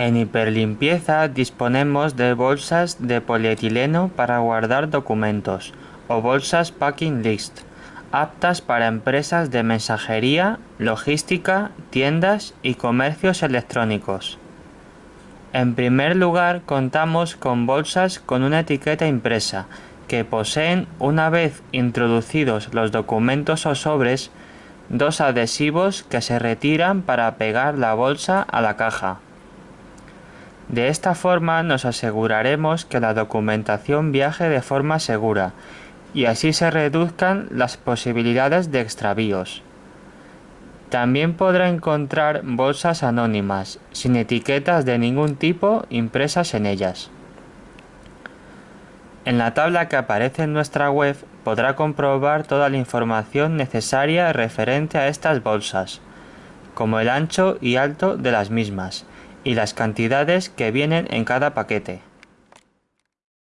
En hiperlimpieza disponemos de bolsas de polietileno para guardar documentos o bolsas Packing List, aptas para empresas de mensajería, logística, tiendas y comercios electrónicos. En primer lugar contamos con bolsas con una etiqueta impresa que poseen, una vez introducidos los documentos o sobres, dos adhesivos que se retiran para pegar la bolsa a la caja. De esta forma nos aseguraremos que la documentación viaje de forma segura y así se reduzcan las posibilidades de extravíos. También podrá encontrar bolsas anónimas, sin etiquetas de ningún tipo impresas en ellas. En la tabla que aparece en nuestra web podrá comprobar toda la información necesaria referente a estas bolsas, como el ancho y alto de las mismas, y las cantidades que vienen en cada paquete.